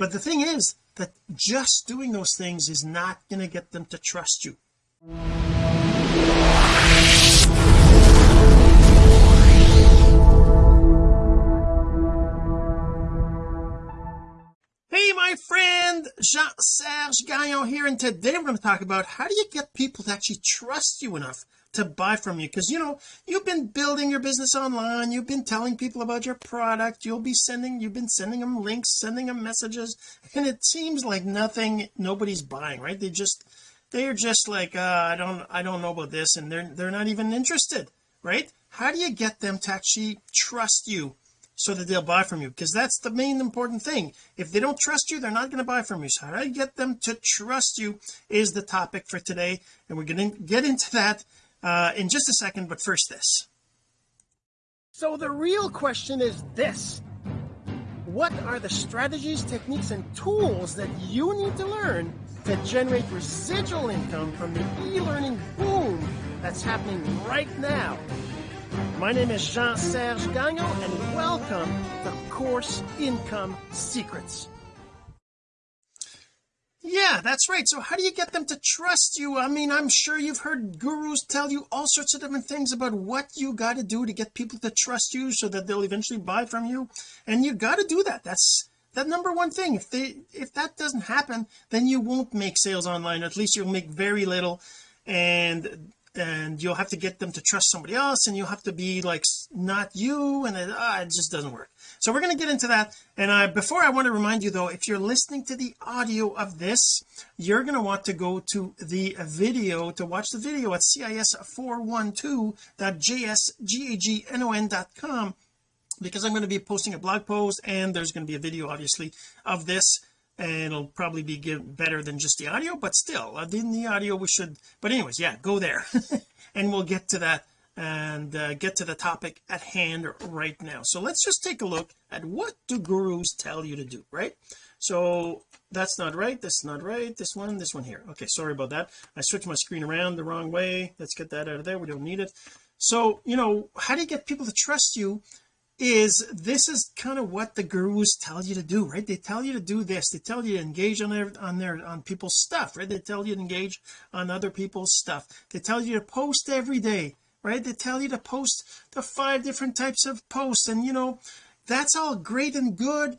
but the thing is that just doing those things is not going to get them to trust you. Hey my friend Jean-Serge Gagnon here and today we're going to talk about how do you get people to actually trust you enough to buy from you. Because you know you've been building your business online. You've been telling people about your product. You'll be sending you've been sending them links sending them messages. And it seems like nothing nobody's buying right? They just they're just like uh, I don't I don't know about this and they're they're not even interested right? How do you get them to actually trust you so that they'll buy from you? Because that's the main important thing. If they don't trust you they're not going to buy from you. So how do you get them to trust you is the topic for today and we're going to get into that uh, in just a second but first this. So the real question is this. What are the strategies techniques and tools that you need to learn to generate residual income from the e-learning boom that's happening right now? My name is Jean-Serge Gagnon and welcome to Course Income Secrets yeah that's right. So how do you get them to trust you? I mean I'm sure you've heard gurus tell you all sorts of different things about what you got to do to get people to trust you so that they'll eventually buy from you. And you got to do that. That's that number one thing. If they if that doesn't happen then you won't make sales online. At least you'll make very little. And and you'll have to get them to trust somebody else and you'll have to be like not you. And it, ah, it just doesn't work so we're going to get into that. And I before I want to remind you though if you're listening to the audio of this you're going to want to go to the video to watch the video at cis412.jsgagnon.com because I'm going to be posting a blog post and there's going to be a video obviously of this and it'll probably be better than just the audio but still uh, in the audio we should but anyways yeah go there. And we'll get to that and uh, get to the topic at hand right now. So let's just take a look at what do gurus tell you to do right? So that's not right that's not right this one this one here. Okay sorry about that. I switched my screen around the wrong way. Let's get that out of there. We don't need it. So you know how do you get people to trust you is this is kind of what the gurus tell you to do right? They tell you to do this. They tell you to engage on their on their on people's stuff right? They tell you to engage on other people's stuff. They tell you to post every day right? They tell you to post the five different types of posts and you know that's all great and good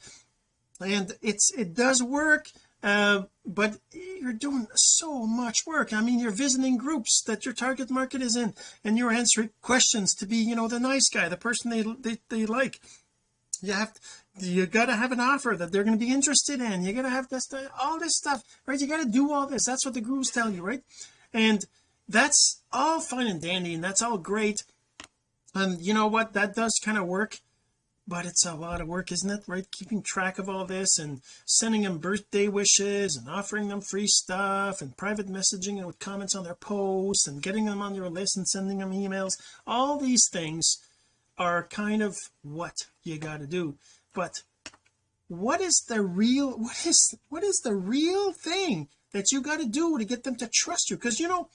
and it's it does work uh, but you're doing so much work. I mean you're visiting groups that your target market is in and you're answering questions to be you know the nice guy the person they they, they like. You have to, you got to have an offer that they're going to be interested in. You got to have this all this stuff right? You got to do all this. That's what the gurus tell you right? And that's all fine and dandy and that's all great. And you know what? That does kind of work but it's a lot of work isn't it? Right? Keeping track of all this and sending them birthday wishes and offering them free stuff and private messaging and with comments on their posts and getting them on your list and sending them emails. All these things are kind of what you got to do. But what is the real what is what is the real thing that you got to do to get them to trust you? Because you know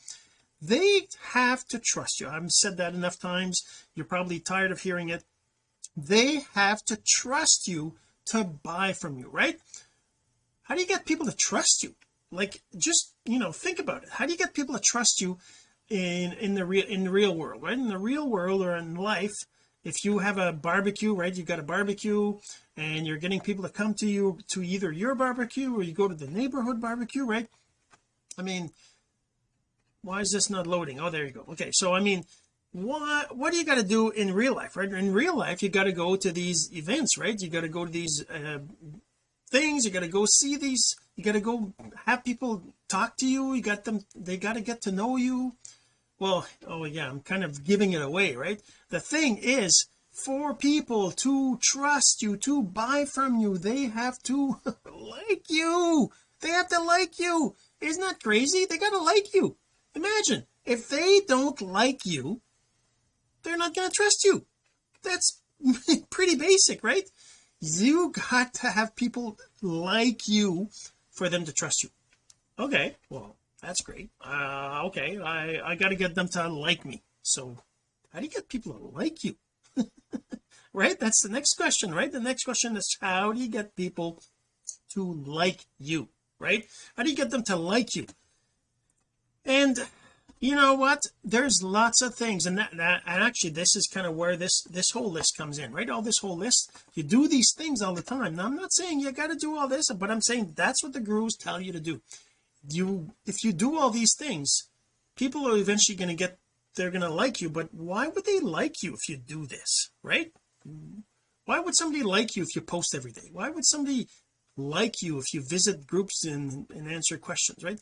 they have to trust you. I've said that enough times. You're probably tired of hearing it. They have to trust you to buy from you right? How do you get people to trust you? Like just you know think about it. How do you get people to trust you in in the real in the real world right? In the real world or in life if you have a barbecue right? You've got a barbecue and you're getting people to come to you to either your barbecue or you go to the neighborhood barbecue right? I mean why is this not loading? Oh there you go. Okay so I mean what what do you got to do in real life right? In real life you got to go to these events right? You got to go to these uh, things you got to go see these you got to go have people talk to you you got them they got to get to know you. Well oh yeah I'm kind of giving it away right? The thing is for people to trust you to buy from you they have to like you. They have to like you. Isn't that crazy? They got to like you imagine if they don't like you they're not going to trust you. That's pretty basic right? You got to have people like you for them to trust you. Okay well that's great. Uh okay I I got to get them to like me. So how do you get people to like you? Right that's the next question right? The next question is how do you get people to like you right? How do you get them to like you and you know what? There's lots of things and that, that and actually this is kind of where this this whole list comes in right? All this whole list you do these things all the time. Now I'm not saying you got to do all this but I'm saying that's what the gurus tell you to do. You if you do all these things people are eventually going to get they're going to like you but why would they like you if you do this right? Why would somebody like you if you post every day? Why would somebody like you if you visit groups and, and answer questions right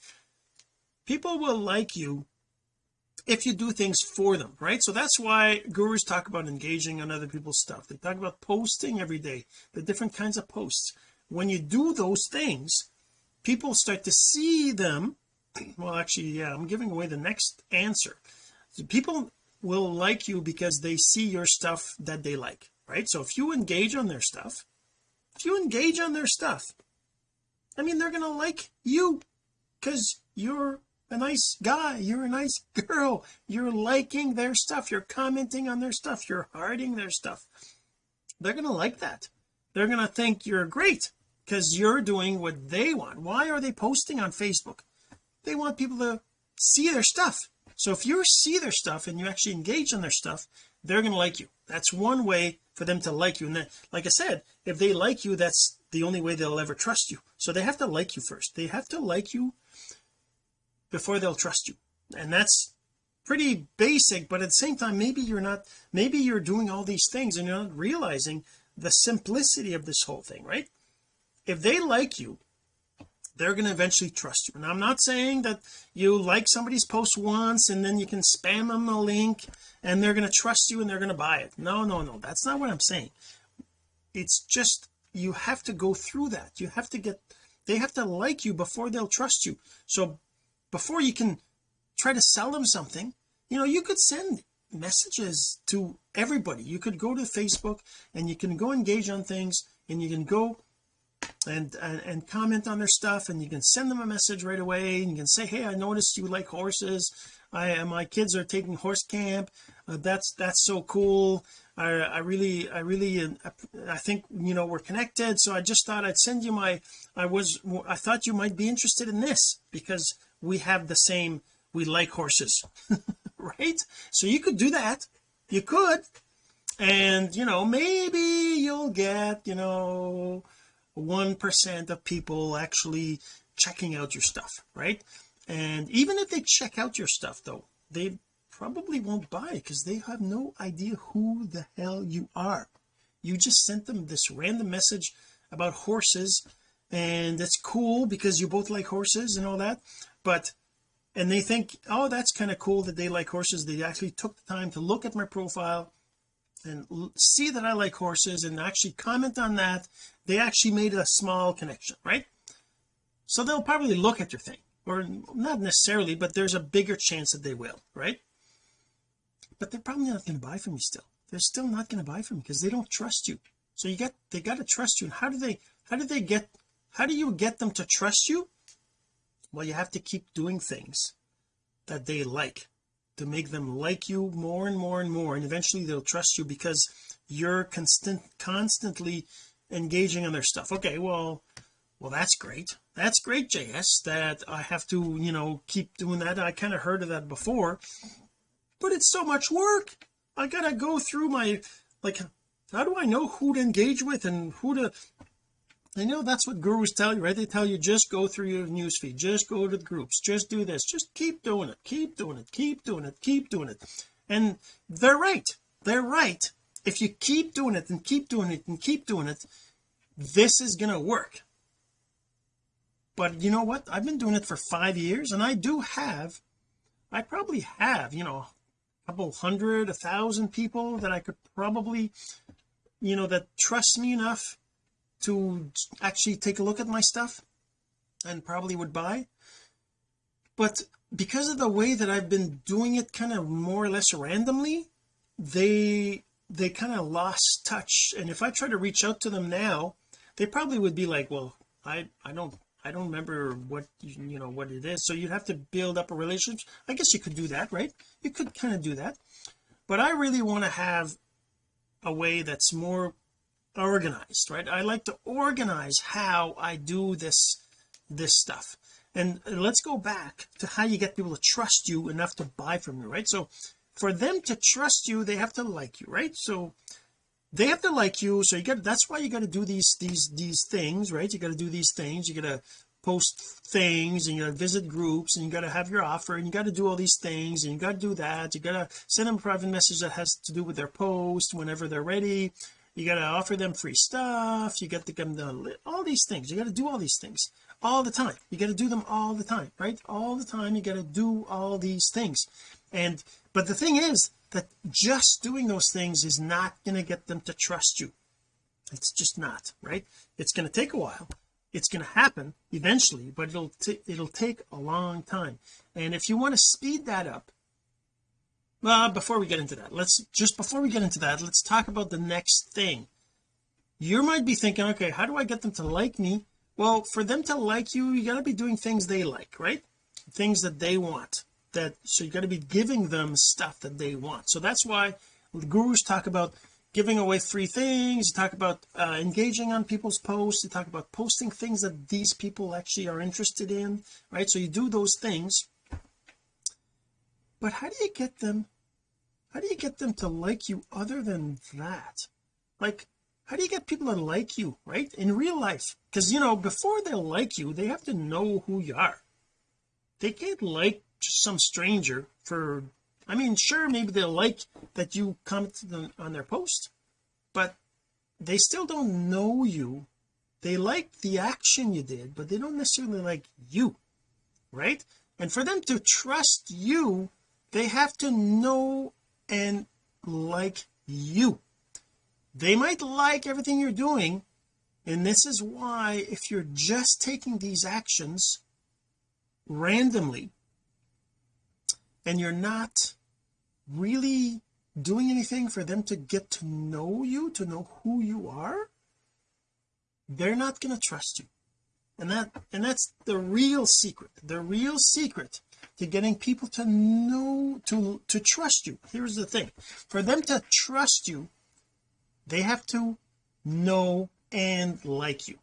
people will like you if you do things for them right? So that's why gurus talk about engaging on other people's stuff. They talk about posting every day the different kinds of posts. When you do those things people start to see them. Well actually yeah I'm giving away the next answer. So people will like you because they see your stuff that they like right? So if you engage on their stuff if you engage on their stuff I mean they're gonna like you because you're a nice guy. You're a nice girl. You're liking their stuff. You're commenting on their stuff. You're hearting their stuff. They're gonna like that. They're gonna think you're great because you're doing what they want. Why are they posting on Facebook? They want people to see their stuff. So if you see their stuff and you actually engage on their stuff they're going to like you. That's one way for them to like you. And then like I said if they like you that's the only way they'll ever trust you. So they have to like you first. They have to like you before they'll trust you. And that's pretty basic but at the same time maybe you're not maybe you're doing all these things and you're not realizing the simplicity of this whole thing right? If they like you they're going to eventually trust you. And I'm not saying that you like somebody's post once and then you can spam them a link and they're going to trust you and they're going to buy it. No no no that's not what I'm saying. It's just you have to go through that. You have to get they have to like you before they'll trust you. So before you can try to sell them something you know you could send messages to everybody. You could go to Facebook and you can go engage on things and you can go and, and and comment on their stuff and you can send them a message right away and you can say hey I noticed you like horses. I my kids are taking horse camp. Uh, that's that's so cool. I, I really I really uh, I think you know we're connected. So I just thought I'd send you my I was I thought you might be interested in this because we have the same we like horses right? So you could do that. You could. And you know maybe you'll get you know one percent of people actually checking out your stuff right? And even if they check out your stuff though they probably won't buy because they have no idea who the hell you are. You just sent them this random message about horses and it's cool because you both like horses and all that but and they think oh that's kind of cool that they like horses. They actually took the time to look at my profile and see that I like horses and actually comment on that. They actually made a small connection right? So they'll probably look at your thing or not necessarily but there's a bigger chance that they will right? But they're probably not going to buy from you still. They're still not going to buy from you because they don't trust you. So you get they got to trust you. And how do they how do they get how do you get them to trust you well you have to keep doing things that they like to make them like you more and more and more and eventually they'll trust you because you're constant constantly engaging on their stuff. Okay well well that's great. That's great JS that I have to you know keep doing that. I kind of heard of that before but it's so much work. I gotta go through my like how do I know who to engage with and who to I know that's what gurus tell you right? They tell you just go through your newsfeed. Just go to the groups. Just do this. Just keep doing it. Keep doing it. Keep doing it. Keep doing it. And they're right. They're right. If you keep doing it and keep doing it and keep doing it this is going to work. But you know what? I've been doing it for five years and I do have I probably have you know a couple hundred a thousand people that I could probably you know that trust me enough to actually take a look at my stuff and probably would buy. But because of the way that I've been doing it kind of more or less randomly they they kind of lost touch. And if I try to reach out to them now they probably would be like well I I don't I don't remember what you know what it is. So you'd have to build up a relationship. I guess you could do that right? You could kind of do that. But I really want to have a way that's more organized right? I like to organize how I do this this stuff. And let's go back to how you get people to trust you enough to buy from you right? So for them to trust you they have to like you right? So they have to like you so you got that's why you got to do these these these things right? You got to do these things you got to post things and you got to visit groups and you got to have your offer and you got to do all these things and you got to do that you got to send them a private message that has to do with their post whenever they're ready you got to offer them free stuff. You got to give them all these things. You got to do all these things all the time. You got to do them all the time right? All the time you got to do all these things. And but the thing is that just doing those things is not going to get them to trust you. It's just not right? It's going to take a while. It's going to happen eventually but it'll it'll take a long time. And if you want to speed that up well before we get into that let's just before we get into that let's talk about the next thing. You might be thinking okay how do I get them to like me? Well for them to like you you got to be doing things they like right? Things that they want that so you got to be giving them stuff that they want. So that's why gurus talk about giving away free things you talk about uh, engaging on people's posts you talk about posting things that these people actually are interested in right? So you do those things. But how do you get them how do you get them to like you other than that? Like how do you get people to like you right in real life? Because you know before they like you they have to know who you are. They can't like just some stranger for I mean sure maybe they'll like that you commented on their post but they still don't know you. They like the action you did but they don't necessarily like you right? And for them to trust you they have to know and like you. They might like everything you're doing and this is why if you're just taking these actions randomly and you're not really doing anything for them to get to know you to know who you are they're not going to trust you. And that and that's the real secret the real secret to getting people to know to to trust you. Here's the thing. For them to trust you they have to know and like you.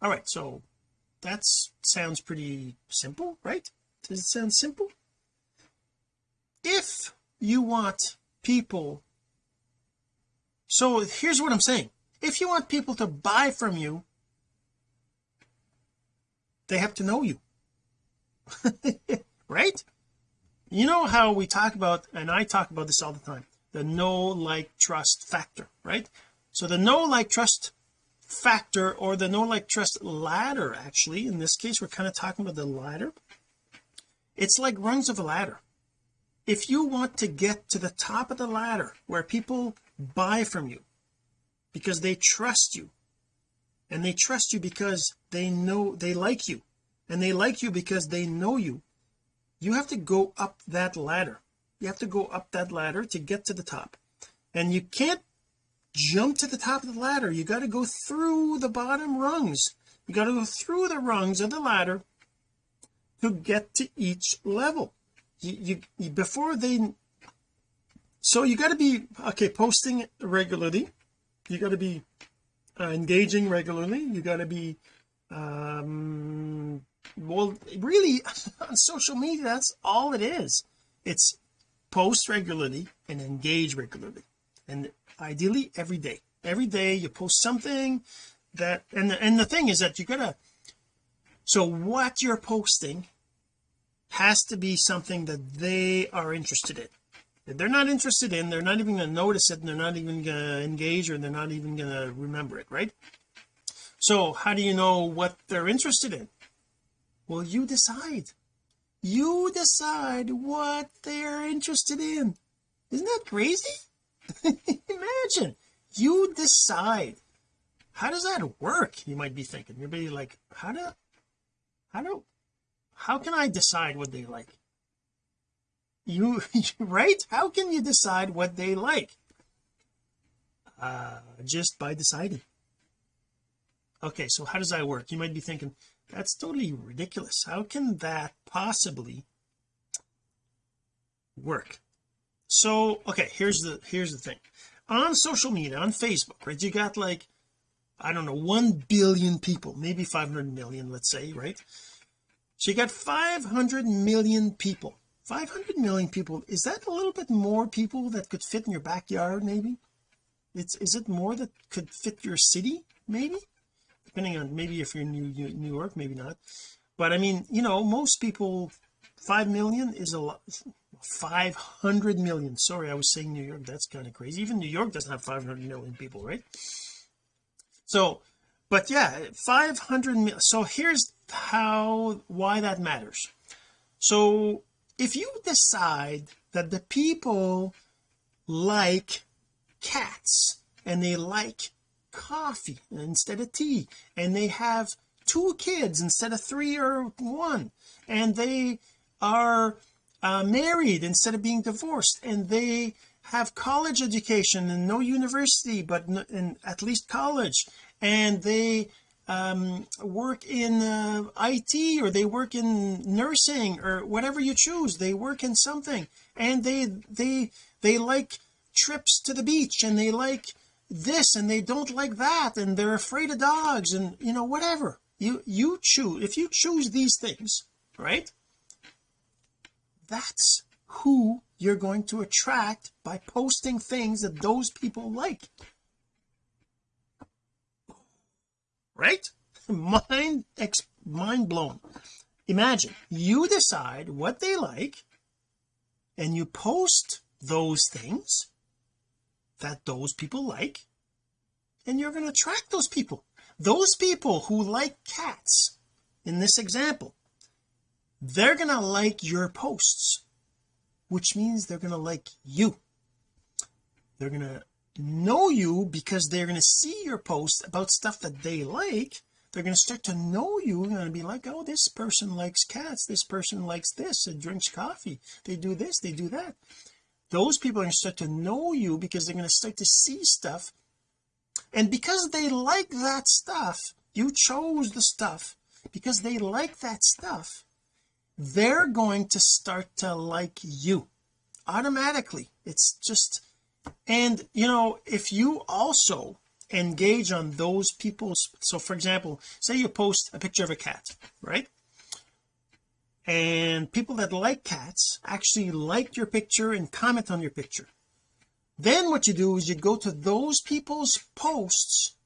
All right so that sounds pretty simple right? Does it sound simple? If you want people so here's what I'm saying. If you want people to buy from you they have to know you right? You know how we talk about and I talk about this all the time the know like trust factor right? So the know like trust factor or the know like trust ladder actually in this case we're kind of talking about the ladder. It's like rungs of a ladder. If you want to get to the top of the ladder where people buy from you because they trust you and they trust you because they know they like you and they like you because they know you. You have to go up that ladder. You have to go up that ladder to get to the top. And you can't jump to the top of the ladder. You got to go through the bottom rungs. You got to go through the rungs of the ladder to get to each level. You, you before they so you got to be okay posting regularly. You got to be uh, engaging regularly. You got to be um well really on social media that's all it is. It's post regularly and engage regularly. And ideally every day. Every day you post something that and the, and the thing is that you gotta so what you're posting has to be something that they are interested in. If they're not interested in they're not even going to notice it and they're not even going to engage or they're not even going to remember it right? So how do you know what they're interested in well you decide. You decide what they're interested in. Isn't that crazy? Imagine. You decide. How does that work you might be thinking. You'll be like how do how do how can I decide what they like? You right? How can you decide what they like? Uh just by deciding. Okay so how does that work? You might be thinking that's totally ridiculous. How can that possibly work? So okay here's the here's the thing. On social media on Facebook right you got like I don't know 1 billion people maybe 500 million let's say right? So you got 500 million people. 500 million people is that a little bit more people that could fit in your backyard maybe? It's is it more that could fit your city maybe depending on maybe if you're in New, New York maybe not. But I mean you know most people 5 million is a lot 500 million. Sorry I was saying New York that's kind of crazy. Even New York doesn't have 500 million people right? So but yeah 500 so here's how why that matters. So if you decide that the people like cats and they like coffee instead of tea. And they have two kids instead of three or one. And they are uh, married instead of being divorced. And they have college education and no university but in at least college. And they um, work in uh, IT or they work in nursing or whatever you choose. They work in something. And they they they like trips to the beach and they like this and they don't like that and they're afraid of dogs and you know whatever. You you choose if you choose these things right that's who you're going to attract by posting things that those people like. Right? Mind ex mind blown. Imagine you decide what they like and you post those things that those people like and you're going to attract those people. Those people who like cats in this example they're going to like your posts which means they're going to like you. They're going to know you because they're going to see your post about stuff that they like. They're going to start to know you and going to be like oh this person likes cats. This person likes this. And drinks coffee. They do this. They do that those people are going to start to know you because they're going to start to see stuff. And because they like that stuff you chose the stuff. Because they like that stuff they're going to start to like you automatically. It's just and you know if you also engage on those people's so for example say you post a picture of a cat right and people that like cats actually like your picture and comment on your picture. Then what you do is you go to those people's posts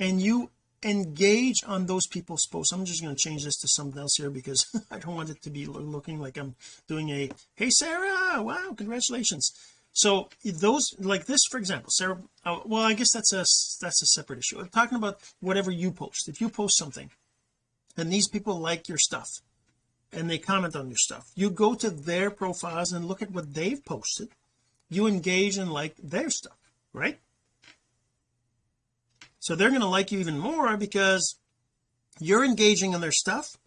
and you engage on those people's posts. I'm just going to change this to something else here because I don't want it to be looking like I'm doing a hey Sarah wow congratulations. So those like this for example Sarah uh, well I guess that's a that's a separate issue. I'm talking about whatever you post. If you post something and these people like your stuff and they comment on your stuff. You go to their profiles and look at what they've posted. You engage and like their stuff right? So they're going to like you even more because you're engaging on their stuff.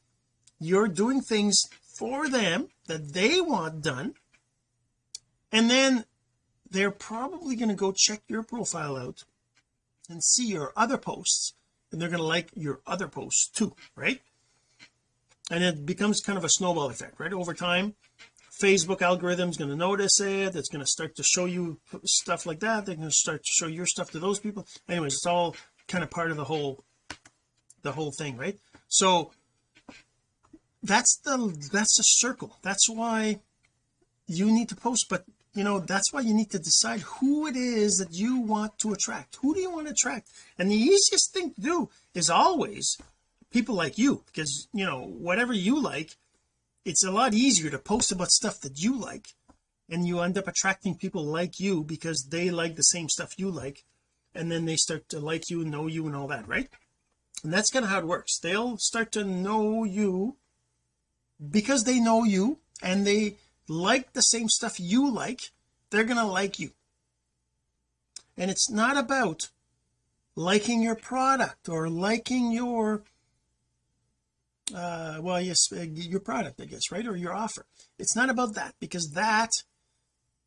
You're doing things for them that they want done. And then they're probably going to go check your profile out and see your other posts and they're going to like your other posts too right and it becomes kind of a snowball effect right? Over time Facebook algorithm is going to notice it it's going to start to show you stuff like that they're going to start to show your stuff to those people. Anyways it's all kind of part of the whole the whole thing right? So that's the that's a circle. That's why you need to post but you know that's why you need to decide who it is that you want to attract. Who do you want to attract? And the easiest thing to do is always people like you because you know whatever you like it's a lot easier to post about stuff that you like and you end up attracting people like you because they like the same stuff you like and then they start to like you know you and all that right? And that's kind of how it works. They'll start to know you because they know you and they like the same stuff you like they're gonna like you. And it's not about liking your product or liking your uh well yes uh, your product I guess right or your offer. It's not about that because that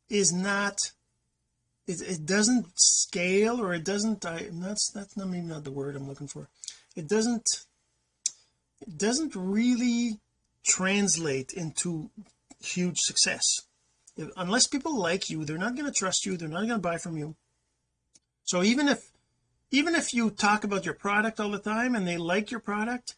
is not it, it doesn't scale or it doesn't I that's that's not maybe not the word I'm looking for. It doesn't it doesn't really translate into huge success. If, unless people like you they're not going to trust you they're not going to buy from you. So even if even if you talk about your product all the time and they like your product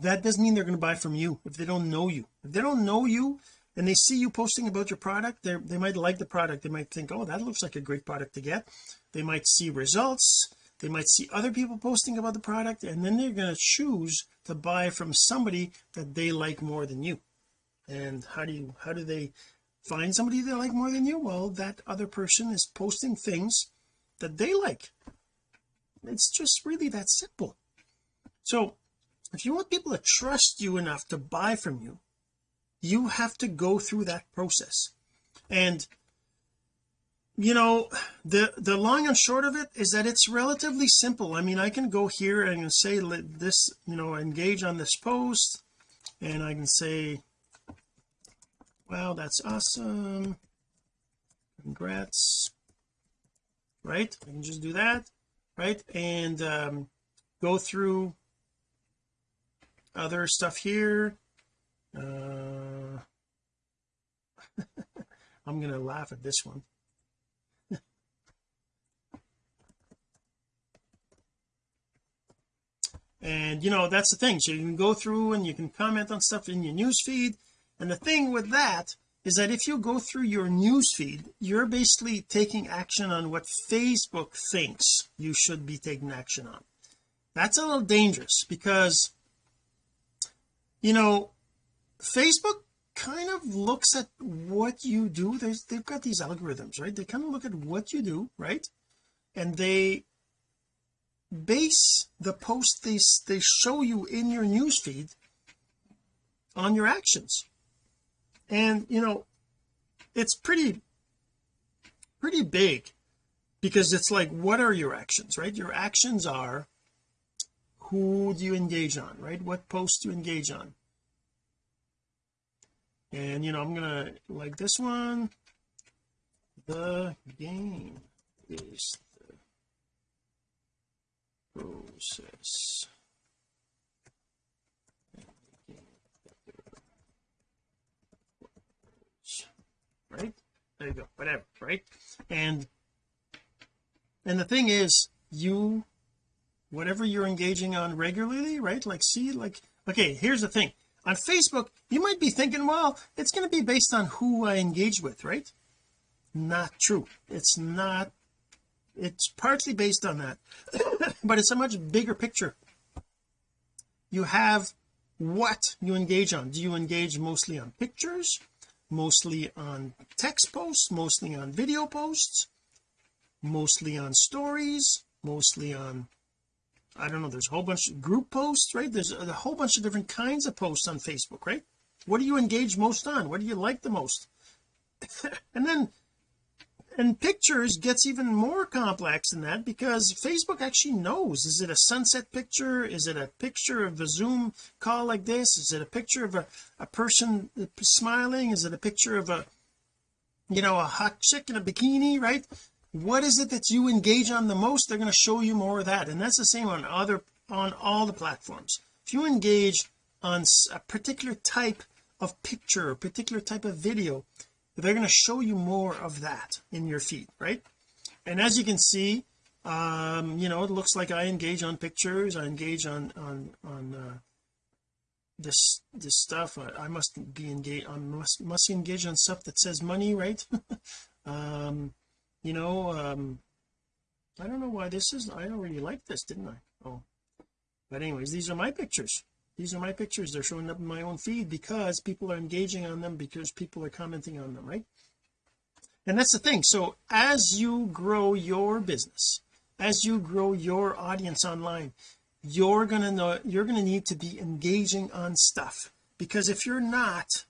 that doesn't mean they're going to buy from you if they don't know you. If they don't know you and they see you posting about your product they they might like the product. They might think oh that looks like a great product to get. They might see results. They might see other people posting about the product and then they're going to choose to buy from somebody that they like more than you. And how do you how do they find somebody they like more than you? Well that other person is posting things that they like. It's just really that simple. So if you want people to trust you enough to buy from you you have to go through that process. And you know the the long and short of it is that it's relatively simple. I mean I can go here and say let this you know engage on this post and I can say wow that's awesome. Congrats. Right? I can just do that. Right? And um, go through other stuff here. Uh, I'm gonna laugh at this one. And you know that's the thing. So you can go through and you can comment on stuff in your news feed. And the thing with that is that if you go through your news feed you're basically taking action on what Facebook thinks you should be taking action on. That's a little dangerous because you know Facebook kind of looks at what you do. There's, they've got these algorithms right? They kind of look at what you do right? And they base the post they they show you in your news feed on your actions. And you know it's pretty pretty big because it's like what are your actions right? Your actions are who do you engage on right? What post do you engage on? And you know I'm gonna like this one the game is the process. Right? There you go. Whatever right? And and the thing is you whatever you're engaging on regularly right? Like see like okay here's the thing. On Facebook you might be thinking well it's going to be based on who I engage with right? Not true. It's not it's partly based on that but it's a much bigger picture. You have what you engage on. Do you engage mostly on pictures mostly on text posts mostly on video posts mostly on stories mostly on I don't know there's a whole bunch of group posts right? There's a whole bunch of different kinds of posts on Facebook right? What do you engage most on? What do you like the most? And then and pictures gets even more complex than that because Facebook actually knows. Is it a sunset picture? Is it a picture of a zoom call like this? Is it a picture of a, a person smiling? Is it a picture of a you know a hot chick in a bikini right what is it that you engage on the most? They're going to show you more of that. And that's the same on other on all the platforms. If you engage on a particular type of picture a particular type of video they're going to show you more of that in your feed right? And as you can see um you know it looks like I engage on pictures I engage on on on uh, this this stuff. I, I must be engaged I must must engage on stuff that says money right? Um you know um I don't know why this is I already like this didn't I? Oh. But anyways these are my pictures. These are my pictures. They're showing up in my own feed because people are engaging on them because people are commenting on them right? And that's the thing. So as you grow your business as you grow your audience online you're gonna know you're gonna need to be engaging on stuff. Because if you're not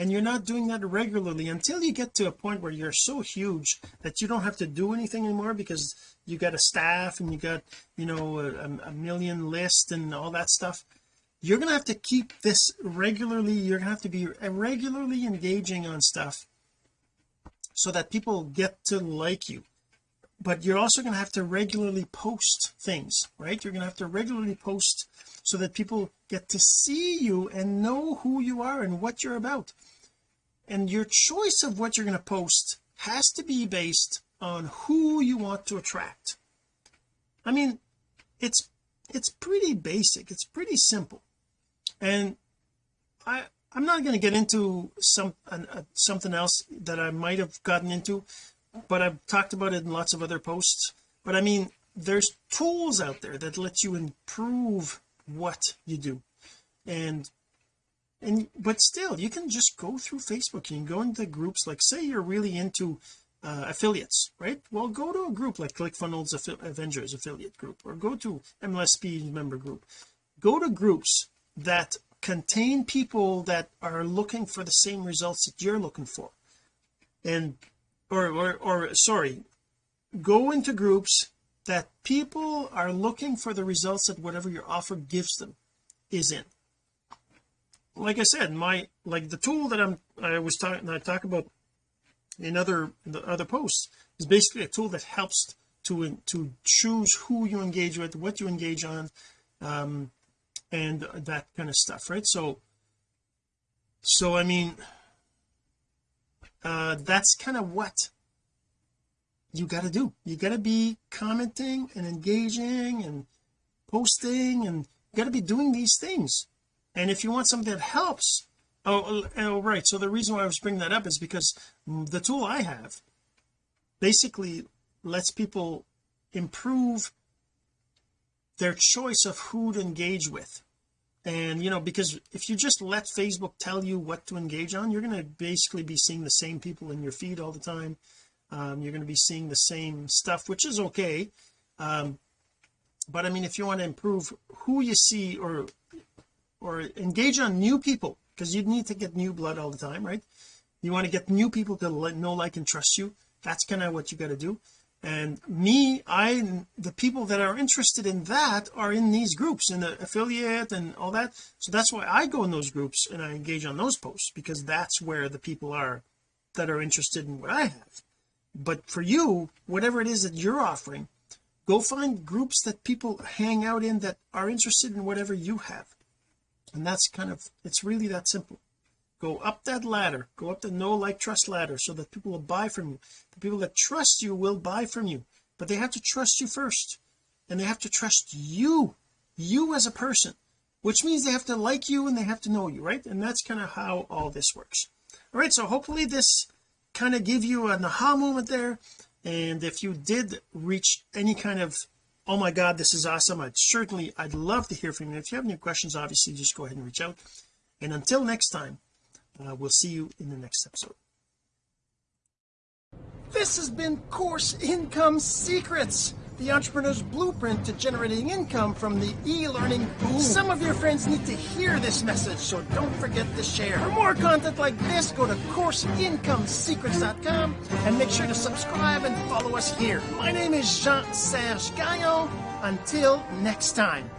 and you're not doing that regularly until you get to a point where you're so huge that you don't have to do anything anymore because you got a staff and you got you know a, a million list and all that stuff. You're going to have to keep this regularly. You're to have to be regularly engaging on stuff so that people get to like you but you're also going to have to regularly post things right? You're going to have to regularly post so that people get to see you and know who you are and what you're about. And your choice of what you're going to post has to be based on who you want to attract. I mean it's it's pretty basic. It's pretty simple. And I I'm not going to get into some uh, something else that I might have gotten into but I've talked about it in lots of other posts. But I mean there's tools out there that let you improve what you do. And and but still you can just go through Facebook. You can go into groups like say you're really into uh, affiliates right? Well go to a group like ClickFunnels Avengers affiliate group or go to MLSP member group. Go to groups that contain people that are looking for the same results that you're looking for. And or or, or sorry go into groups that people are looking for the results that whatever your offer gives them is in. Like I said my like the tool that I'm I was talking I talk about in other in the other posts is basically a tool that helps to to choose who you engage with what you engage on um and that kind of stuff right? So so I mean uh that's kind of what you got to do. You got to be commenting and engaging and posting and you got to be doing these things. And if you want something that helps oh, oh right. So the reason why I was bringing that up is because the tool I have basically lets people improve their choice of who to engage with and you know because if you just let Facebook tell you what to engage on you're going to basically be seeing the same people in your feed all the time. Um, you're going to be seeing the same stuff which is okay. Um, but I mean if you want to improve who you see or or engage on new people because you need to get new blood all the time right? You want to get new people to let, know like and trust you. That's kind of what you got to do and me I the people that are interested in that are in these groups in the affiliate and all that. So that's why I go in those groups and I engage on those posts because that's where the people are that are interested in what I have. But for you whatever it is that you're offering go find groups that people hang out in that are interested in whatever you have. And that's kind of it's really that simple go up that ladder go up the know like trust ladder so that people will buy from you. The people that trust you will buy from you but they have to trust you first and they have to trust you you as a person which means they have to like you and they have to know you right? And that's kind of how all this works. All right so hopefully this kind of give you an aha moment there and if you did reach any kind of oh my god this is awesome I'd certainly I'd love to hear from you. If you have any questions obviously just go ahead and reach out. And until next time uh, we'll see you in the next episode this has been course income secrets the entrepreneur's blueprint to generating income from the e-learning boom. Some of your friends need to hear this message, so don't forget to share. For more content like this, go to CourseIncomeSecrets.com and make sure to subscribe and follow us here. My name is Jean-Serge Gagnon. Until next time.